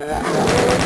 Yeah.